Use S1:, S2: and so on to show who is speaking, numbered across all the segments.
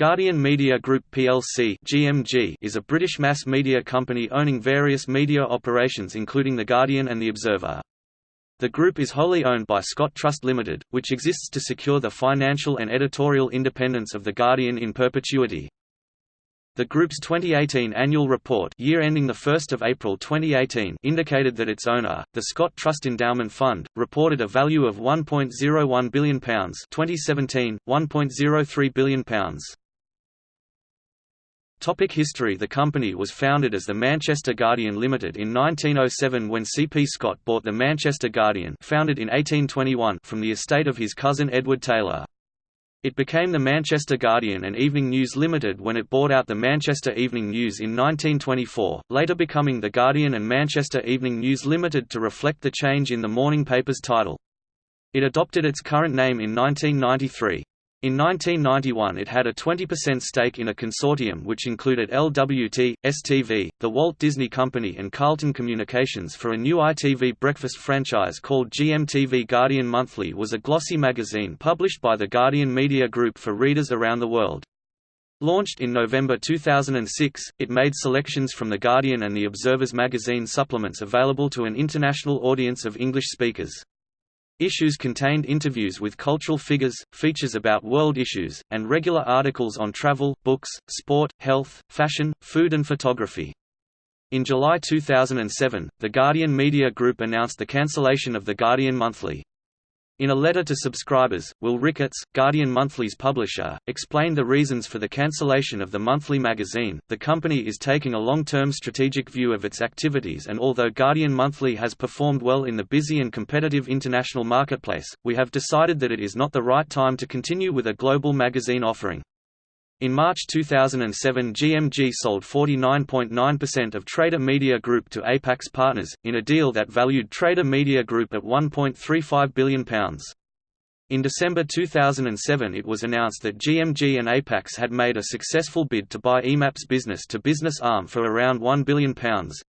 S1: Guardian Media Group plc (GMG) is a British mass media company owning various media operations including The Guardian and The Observer. The group is wholly owned by Scott Trust Limited, which exists to secure the financial and editorial independence of The Guardian in perpetuity. The group's 2018 annual report year ending 1 April 2018 indicated that its owner, the Scott Trust Endowment Fund, reported a value of £1.01 billion 2017, £1.03 billion. Topic history The company was founded as the Manchester Guardian Limited in 1907 when C. P. Scott bought the Manchester Guardian founded in 1821 from the estate of his cousin Edward Taylor. It became the Manchester Guardian and Evening News Limited when it bought out the Manchester Evening News in 1924, later becoming the Guardian and Manchester Evening News Limited to reflect the change in the morning paper's title. It adopted its current name in 1993. In 1991 it had a 20% stake in a consortium which included LWT, STV, the Walt Disney Company and Carlton Communications for a new ITV breakfast franchise called GMTV Guardian Monthly was a glossy magazine published by the Guardian Media Group for readers around the world. Launched in November 2006, it made selections from The Guardian and The Observer's magazine supplements available to an international audience of English speakers. Issues contained interviews with cultural figures, features about world issues, and regular articles on travel, books, sport, health, fashion, food and photography. In July 2007, The Guardian Media Group announced the cancellation of The Guardian Monthly. In a letter to subscribers, Will Ricketts, Guardian Monthly's publisher, explained the reasons for the cancellation of the monthly magazine. The company is taking a long term strategic view of its activities, and although Guardian Monthly has performed well in the busy and competitive international marketplace, we have decided that it is not the right time to continue with a global magazine offering. In March 2007 GMG sold 49.9% of Trader Media Group to Apax Partners, in a deal that valued Trader Media Group at £1.35 billion. In December 2007 it was announced that GMG and Apax had made a successful bid to buy EMAP's business-to-business arm for around £1 billion.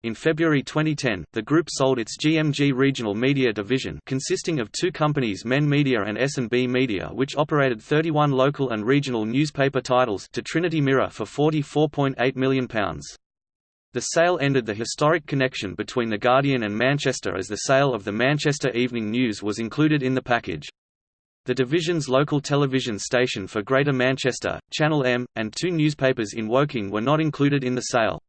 S1: In February 2010, the group sold its GMG regional media division consisting of two companies Men Media and S&B Media which operated 31 local and regional newspaper titles to Trinity Mirror for £44.8 million. The sale ended the historic connection between The Guardian and Manchester as the sale of the Manchester Evening News was included in the package. The division's local television station for Greater Manchester, Channel M, and two newspapers in Woking were not included in the sale.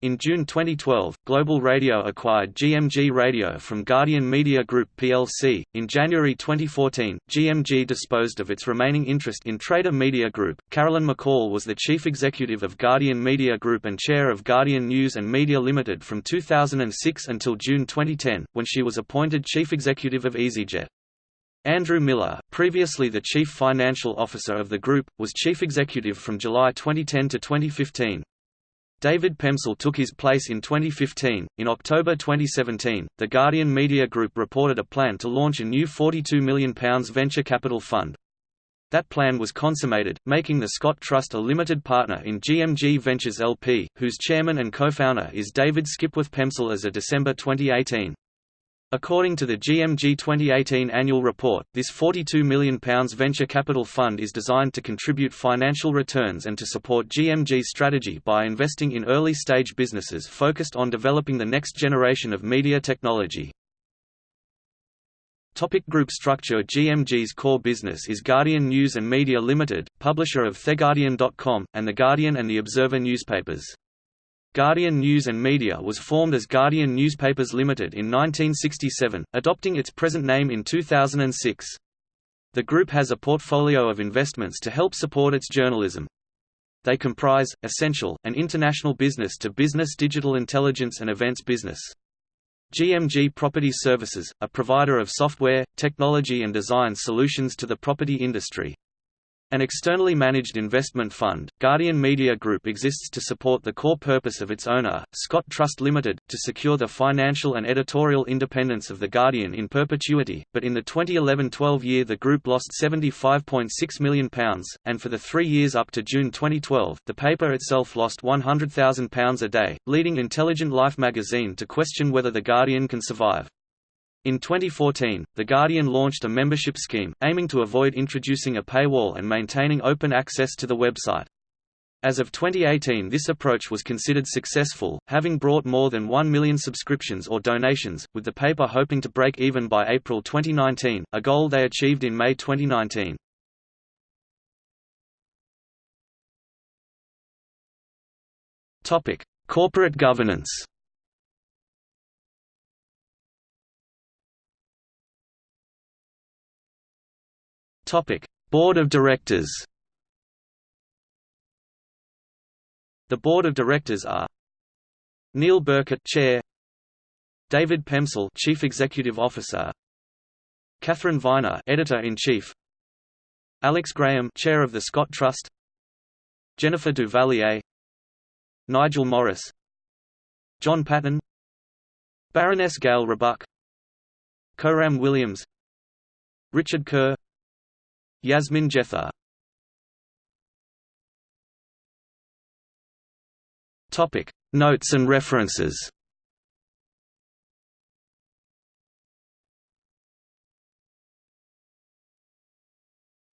S1: In June 2012, Global Radio acquired GMG Radio from Guardian Media Group plc. In January 2014, GMG disposed of its remaining interest in Trader Media Group. Carolyn McCall was the chief executive of Guardian Media Group and chair of Guardian News and Media Limited from 2006 until June 2010, when she was appointed chief executive of EasyJet. Andrew Miller, previously the chief financial officer of the group, was chief executive from July 2010 to 2015. David Pemsel took his place in 2015. In October 2017, the Guardian Media Group reported a plan to launch a new £42 million venture capital fund. That plan was consummated, making the Scott Trust a limited partner in GMG Ventures LP, whose chairman and co-founder is David Skipworth Pemsel as of December 2018. According to the GMG 2018 annual report, this £42 million venture capital fund is designed to contribute financial returns and to support GMG's strategy by investing in early-stage businesses focused on developing the next generation of media technology. Topic group structure GMG's core business is Guardian News and Media Limited, publisher of TheGuardian.com, and The Guardian and The Observer newspapers. Guardian News and Media was formed as Guardian Newspapers Limited in 1967, adopting its present name in 2006. The group has a portfolio of investments to help support its journalism. They comprise, Ascential, and international business-to-business digital intelligence and events business. GMG Property Services, a provider of software, technology and design solutions to the property industry. An externally managed investment fund, Guardian Media Group exists to support the core purpose of its owner, Scott Trust Limited, to secure the financial and editorial independence of The Guardian in perpetuity, but in the 2011–12 year the group lost £75.6 million, and for the three years up to June 2012, the paper itself lost £100,000 a day, leading Intelligent Life magazine to question whether The Guardian can survive. In 2014, The Guardian launched a membership scheme, aiming to avoid introducing a paywall and maintaining open access to the website. As of 2018 this approach was considered successful, having brought more than 1 million subscriptions or donations, with the paper hoping to break even by April 2019, a goal they achieved in May 2019. Corporate governance Topic: Board of Directors. The Board of Directors are Neil Berkett, Chair; David Pemsel Chief Executive Officer; Katharine Viner, Editor-in-Chief; Alex Graham, Chair of the Scott Trust; Jennifer Duvalier; Nigel Morris; John Patton; Baroness Gail Rebuck; Coram Williams; Richard Kerr Yasmin Jetha Topic. Notes and references.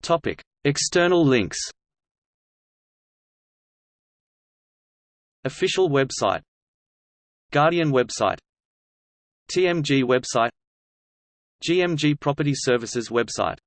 S1: Topic. External links. Official website. Guardian website. TMG website. GMG Property Services website